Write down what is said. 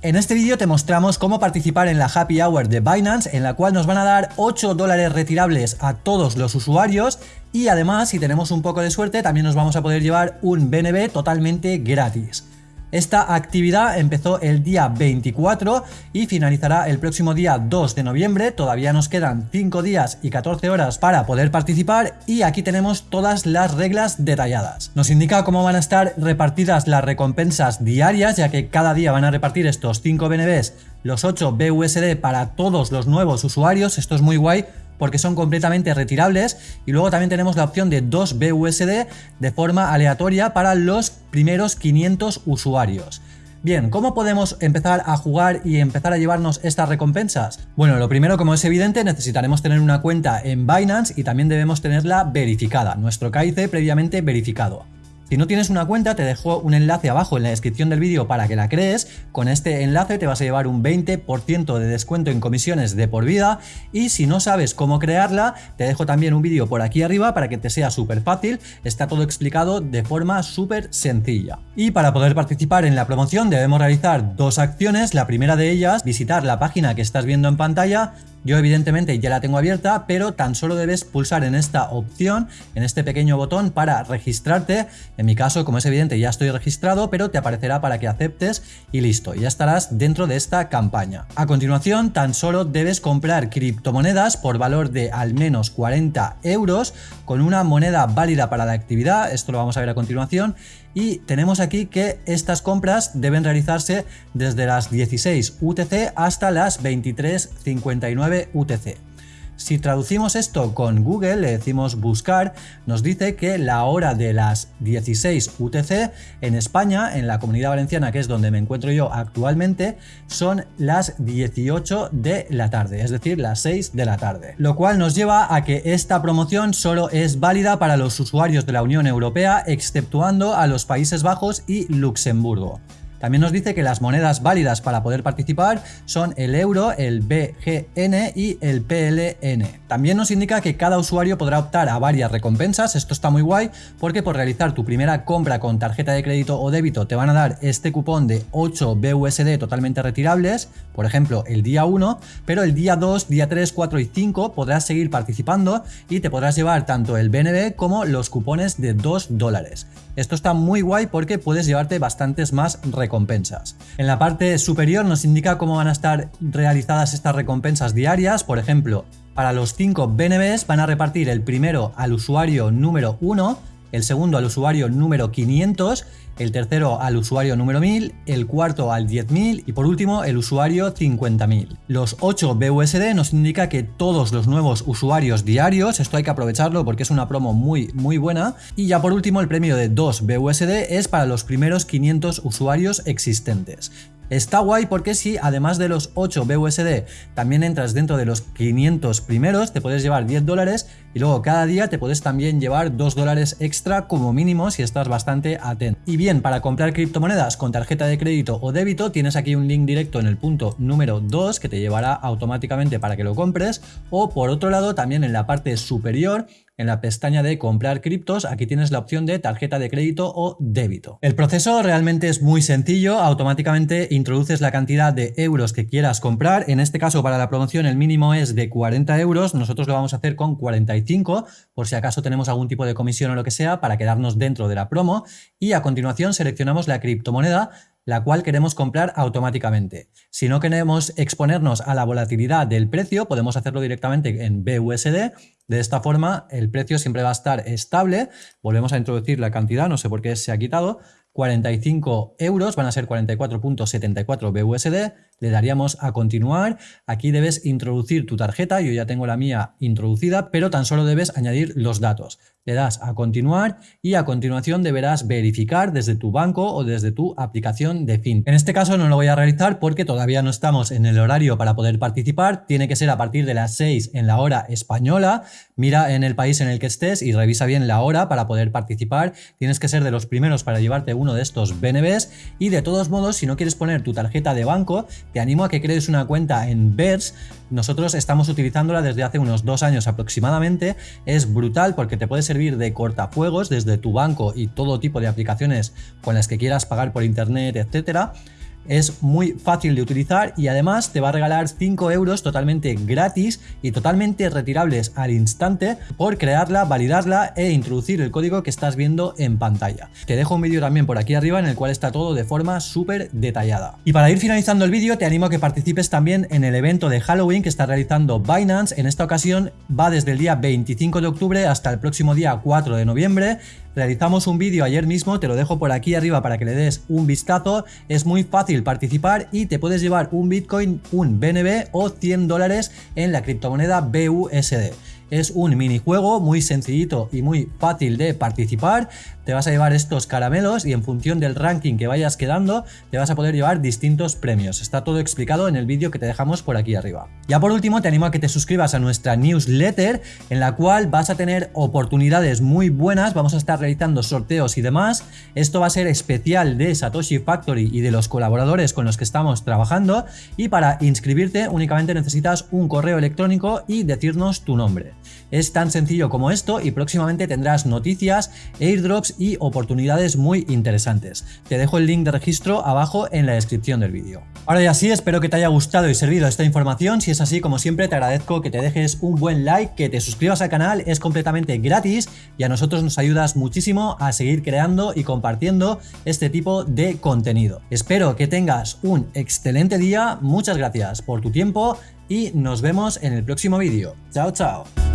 En este vídeo te mostramos cómo participar en la Happy Hour de Binance, en la cual nos van a dar 8 dólares retirables a todos los usuarios y además, si tenemos un poco de suerte, también nos vamos a poder llevar un BNB totalmente gratis. Esta actividad empezó el día 24 y finalizará el próximo día 2 de noviembre. Todavía nos quedan 5 días y 14 horas para poder participar y aquí tenemos todas las reglas detalladas. Nos indica cómo van a estar repartidas las recompensas diarias, ya que cada día van a repartir estos 5 BNBs, los 8 BUSD para todos los nuevos usuarios. Esto es muy guay porque son completamente retirables y luego también tenemos la opción de 2 BUSD de forma aleatoria para los primeros 500 usuarios. Bien, ¿cómo podemos empezar a jugar y empezar a llevarnos estas recompensas? Bueno, lo primero, como es evidente, necesitaremos tener una cuenta en Binance y también debemos tenerla verificada, nuestro KIC previamente verificado. Si no tienes una cuenta, te dejo un enlace abajo en la descripción del vídeo para que la crees. Con este enlace te vas a llevar un 20% de descuento en comisiones de por vida. Y si no sabes cómo crearla, te dejo también un vídeo por aquí arriba para que te sea súper fácil. Está todo explicado de forma súper sencilla. Y para poder participar en la promoción debemos realizar dos acciones. La primera de ellas, visitar la página que estás viendo en pantalla yo evidentemente ya la tengo abierta, pero tan solo debes pulsar en esta opción, en este pequeño botón para registrarte. En mi caso, como es evidente, ya estoy registrado, pero te aparecerá para que aceptes y listo, ya estarás dentro de esta campaña. A continuación, tan solo debes comprar criptomonedas por valor de al menos 40 euros con una moneda válida para la actividad, esto lo vamos a ver a continuación, y tenemos aquí que estas compras deben realizarse desde las 16 UTC hasta las 23.59 UTC. Si traducimos esto con Google, le decimos buscar, nos dice que la hora de las 16 UTC en España, en la comunidad valenciana, que es donde me encuentro yo actualmente, son las 18 de la tarde, es decir, las 6 de la tarde. Lo cual nos lleva a que esta promoción solo es válida para los usuarios de la Unión Europea, exceptuando a los Países Bajos y Luxemburgo. También nos dice que las monedas válidas para poder participar son el euro, el BGN y el PLN. También nos indica que cada usuario podrá optar a varias recompensas, esto está muy guay porque por realizar tu primera compra con tarjeta de crédito o débito te van a dar este cupón de 8 BUSD totalmente retirables, por ejemplo el día 1, pero el día 2, día 3, 4 y 5 podrás seguir participando y te podrás llevar tanto el BNB como los cupones de 2 dólares. Esto está muy guay porque puedes llevarte bastantes más recompensas. En la parte superior nos indica cómo van a estar realizadas estas recompensas diarias, por ejemplo, para los 5 BNBs van a repartir el primero al usuario número 1, el segundo al usuario número 500 el tercero al usuario número 1000, el cuarto al 10.000 y por último el usuario 50.000. Los 8 BUSD nos indica que todos los nuevos usuarios diarios, esto hay que aprovecharlo porque es una promo muy muy buena, y ya por último el premio de 2 BUSD es para los primeros 500 usuarios existentes. Está guay porque si además de los 8 BUSD también entras dentro de los 500 primeros, te puedes llevar 10 dólares y luego cada día te puedes también llevar 2 dólares extra como mínimo si estás bastante atento. Y bien, para comprar criptomonedas con tarjeta de crédito o débito tienes aquí un link directo en el punto número 2 que te llevará automáticamente para que lo compres o por otro lado también en la parte superior en la pestaña de comprar criptos, aquí tienes la opción de tarjeta de crédito o débito. El proceso realmente es muy sencillo, automáticamente introduces la cantidad de euros que quieras comprar, en este caso para la promoción el mínimo es de 40 euros, nosotros lo vamos a hacer con 45, por si acaso tenemos algún tipo de comisión o lo que sea, para quedarnos dentro de la promo, y a continuación seleccionamos la criptomoneda, la cual queremos comprar automáticamente. Si no queremos exponernos a la volatilidad del precio, podemos hacerlo directamente en BUSD. De esta forma, el precio siempre va a estar estable. Volvemos a introducir la cantidad, no sé por qué se ha quitado. 45 euros, van a ser 44.74 BUSD, le daríamos a continuar, aquí debes introducir tu tarjeta, yo ya tengo la mía introducida, pero tan solo debes añadir los datos. Le das a continuar y a continuación deberás verificar desde tu banco o desde tu aplicación de fin. En este caso no lo voy a realizar porque todavía no estamos en el horario para poder participar, tiene que ser a partir de las 6 en la hora española, mira en el país en el que estés y revisa bien la hora para poder participar, tienes que ser de los primeros para llevarte uno de estos BNBs y de todos modos si no quieres poner tu tarjeta de banco, te animo a que crees una cuenta en Bers. Nosotros estamos utilizándola desde hace unos dos años aproximadamente. Es brutal porque te puede de cortafuegos desde tu banco y todo tipo de aplicaciones con las que quieras pagar por internet, etcétera es muy fácil de utilizar y además te va a regalar 5 euros totalmente gratis y totalmente retirables al instante por crearla, validarla e introducir el código que estás viendo en pantalla. Te dejo un vídeo también por aquí arriba en el cual está todo de forma súper detallada. Y para ir finalizando el vídeo te animo a que participes también en el evento de Halloween que está realizando Binance. En esta ocasión va desde el día 25 de octubre hasta el próximo día 4 de noviembre Realizamos un vídeo ayer mismo, te lo dejo por aquí arriba para que le des un vistazo. Es muy fácil participar y te puedes llevar un Bitcoin, un BNB o 100 dólares en la criptomoneda BUSD. Es un minijuego muy sencillito y muy fácil de participar. Te vas a llevar estos caramelos y en función del ranking que vayas quedando te vas a poder llevar distintos premios. Está todo explicado en el vídeo que te dejamos por aquí arriba. Ya por último te animo a que te suscribas a nuestra newsletter en la cual vas a tener oportunidades muy buenas. Vamos a estar realizando sorteos y demás. Esto va a ser especial de Satoshi Factory y de los colaboradores con los que estamos trabajando. Y para inscribirte únicamente necesitas un correo electrónico y decirnos tu nombre. Es tan sencillo como esto y próximamente tendrás noticias, airdrops y oportunidades muy interesantes. Te dejo el link de registro abajo en la descripción del vídeo. Ahora ya sí, espero que te haya gustado y servido esta información. Si es así, como siempre, te agradezco que te dejes un buen like, que te suscribas al canal, es completamente gratis y a nosotros nos ayudas muchísimo a seguir creando y compartiendo este tipo de contenido. Espero que tengas un excelente día, muchas gracias por tu tiempo y nos vemos en el próximo vídeo. Chao, chao.